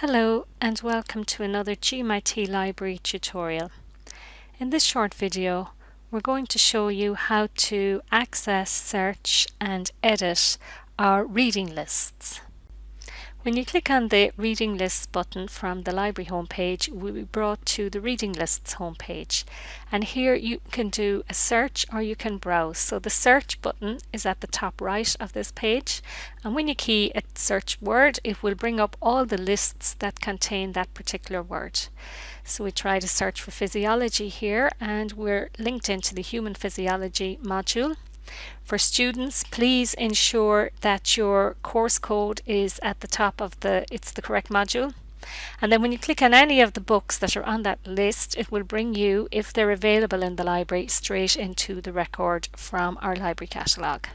Hello and welcome to another GMIT Library tutorial. In this short video we're going to show you how to access, search and edit our reading lists. When you click on the Reading Lists button from the library homepage, we'll be brought to the Reading Lists homepage. And here you can do a search or you can browse. So the search button is at the top right of this page. And when you key a search word, it will bring up all the lists that contain that particular word. So we try to search for physiology here and we're linked into the human physiology module. For students, please ensure that your course code is at the top of the, it's the correct module. And then when you click on any of the books that are on that list, it will bring you, if they're available in the library, straight into the record from our library catalogue.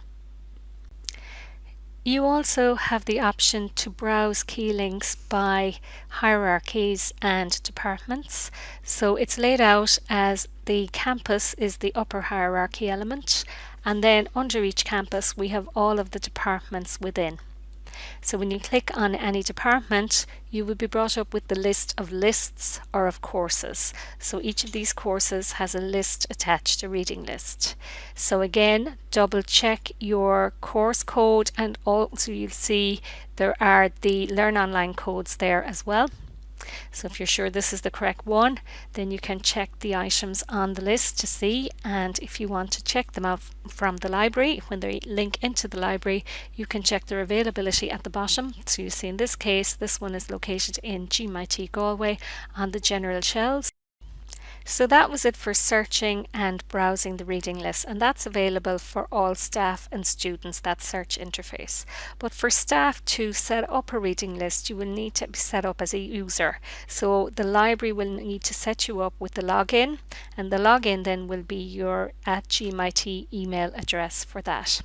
You also have the option to browse key links by hierarchies and departments. So it's laid out as the campus is the upper hierarchy element and then under each campus we have all of the departments within. So when you click on any department, you will be brought up with the list of lists or of courses. So each of these courses has a list attached, a reading list. So again, double check your course code and also you'll see there are the Learn Online codes there as well. So if you're sure this is the correct one, then you can check the items on the list to see. And if you want to check them out from the library, when they link into the library, you can check their availability at the bottom. So you see in this case, this one is located in GMIT Galway on the general shelves. So that was it for searching and browsing the reading list and that's available for all staff and students, that search interface. But for staff to set up a reading list, you will need to be set up as a user. So the library will need to set you up with the login and the login then will be your at GMIT email address for that.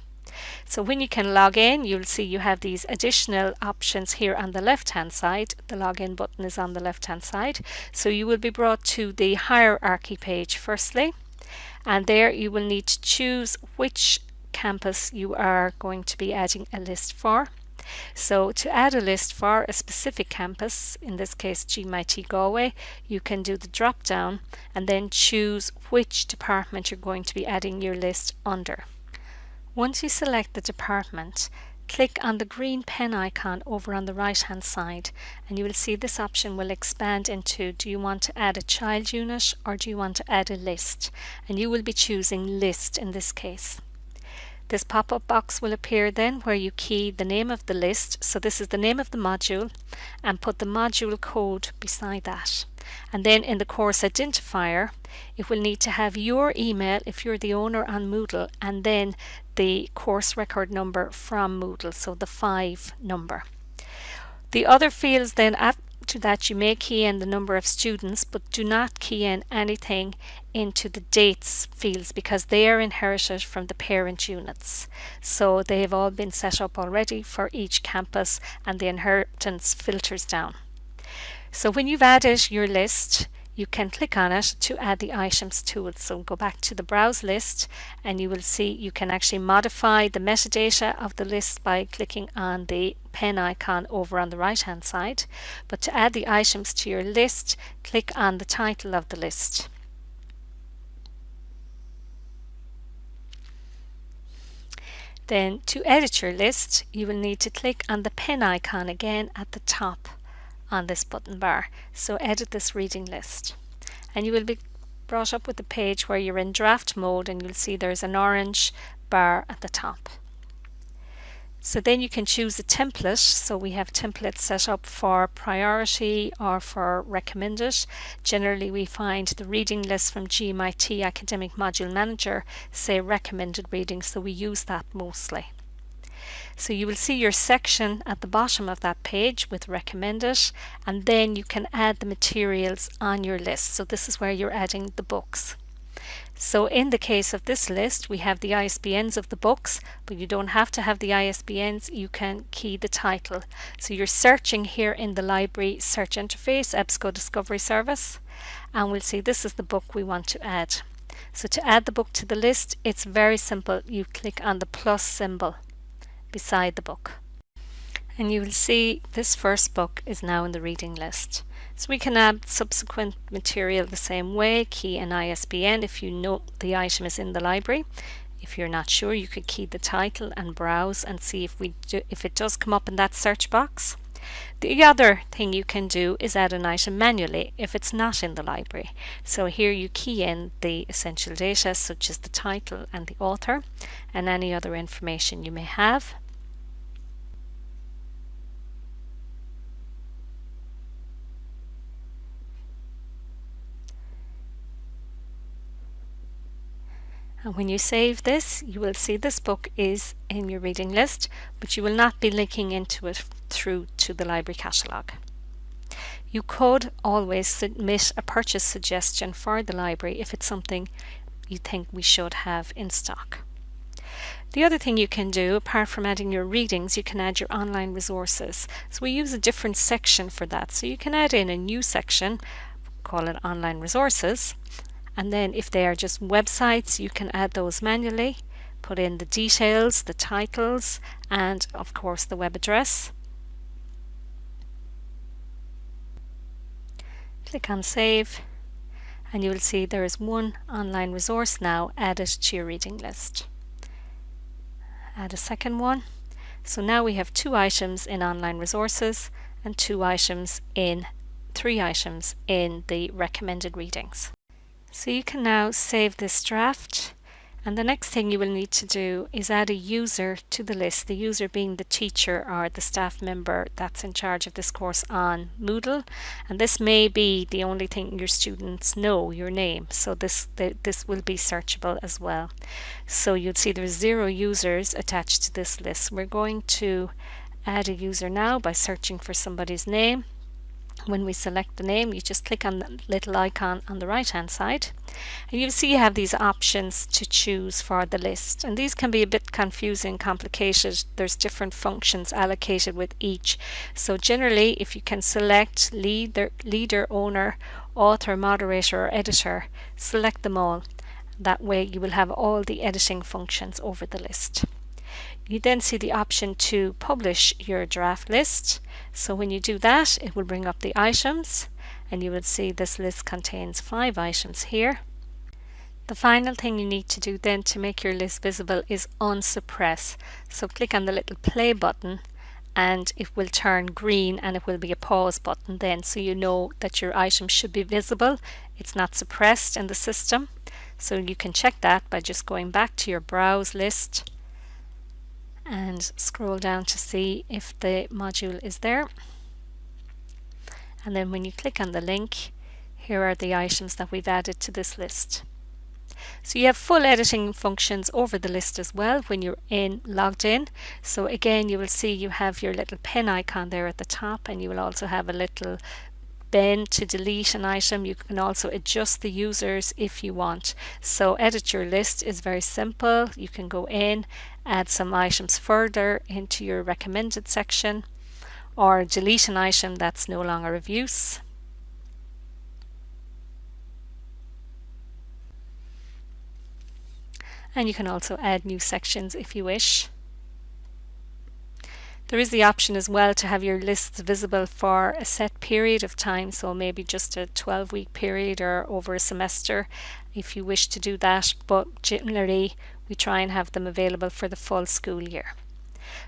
So when you can log in, you'll see you have these additional options here on the left hand side. The login button is on the left hand side. So you will be brought to the hierarchy page firstly. And there you will need to choose which campus you are going to be adding a list for. So to add a list for a specific campus, in this case GMIT Galway, you can do the drop down and then choose which department you're going to be adding your list under. Once you select the department, click on the green pen icon over on the right hand side and you will see this option will expand into do you want to add a child unit or do you want to add a list and you will be choosing list in this case. This pop-up box will appear then where you key the name of the list, so this is the name of the module, and put the module code beside that. And then in the course identifier, it will need to have your email if you're the owner on Moodle, and then the course record number from Moodle, so the 5 number. The other fields then at to that you may key in the number of students but do not key in anything into the dates fields because they are inherited from the parent units. So they have all been set up already for each campus and the inheritance filters down. So when you've added your list, you can click on it to add the items to it. So go back to the browse list and you will see you can actually modify the metadata of the list by clicking on the pen icon over on the right hand side. But to add the items to your list, click on the title of the list. Then to edit your list, you will need to click on the pen icon again at the top on this button bar. So edit this reading list. And you will be brought up with the page where you're in draft mode and you'll see there's an orange bar at the top. So then you can choose a template. So we have templates set up for priority or for recommended. Generally we find the reading list from GMIT Academic Module Manager say recommended reading so we use that mostly. So you will see your section at the bottom of that page with recommended and then you can add the materials on your list. So this is where you're adding the books. So in the case of this list, we have the ISBNs of the books, but you don't have to have the ISBNs, you can key the title. So you're searching here in the library search interface, EBSCO Discovery Service, and we'll see this is the book we want to add. So to add the book to the list, it's very simple. You click on the plus symbol beside the book. and you will see this first book is now in the reading list. So we can add subsequent material the same way, key an ISBN if you know the item is in the library. If you're not sure, you could key the title and browse and see if we do, if it does come up in that search box. The other thing you can do is add an item manually if it's not in the library. So here you key in the essential data such as the title and the author and any other information you may have. And when you save this, you will see this book is in your reading list, but you will not be linking into it through to the library catalogue. You could always submit a purchase suggestion for the library if it's something you think we should have in stock. The other thing you can do, apart from adding your readings, you can add your online resources. So we use a different section for that. So you can add in a new section, call it online resources, and then if they are just websites you can add those manually put in the details the titles and of course the web address. Click on save and you will see there is one online resource now added to your reading list. Add a second one. So now we have two items in online resources and two items in three items in the recommended readings so you can now save this draft and the next thing you will need to do is add a user to the list, the user being the teacher or the staff member that's in charge of this course on Moodle. And this may be the only thing your students know, your name. So this, this will be searchable as well. So you'll see there's zero users attached to this list. We're going to add a user now by searching for somebody's name when we select the name you just click on the little icon on the right hand side. And you see you have these options to choose for the list. And these can be a bit confusing complicated. There's different functions allocated with each. So generally if you can select leader leader owner author moderator or editor select them all. That way you will have all the editing functions over the list you then see the option to publish your draft list. So when you do that, it will bring up the items and you will see this list contains five items here. The final thing you need to do then to make your list visible is unsuppress. So click on the little play button and it will turn green and it will be a pause button then so you know that your item should be visible. It's not suppressed in the system. So you can check that by just going back to your browse list and scroll down to see if the module is there. And then when you click on the link, here are the items that we've added to this list. So you have full editing functions over the list as well when you're in logged in. So again, you will see you have your little pen icon there at the top and you will also have a little bend to delete an item. You can also adjust the users if you want. So edit your list is very simple. You can go in, add some items further into your recommended section or delete an item that's no longer of use. And you can also add new sections if you wish. There is the option as well to have your lists visible for a set period of time, so maybe just a 12 week period or over a semester if you wish to do that, but generally we try and have them available for the full school year.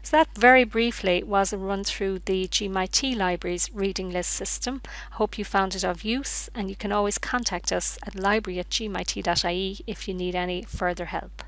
So that very briefly was a run through the GMIT Libraries reading list system. I hope you found it of use and you can always contact us at library at gmit.ie if you need any further help.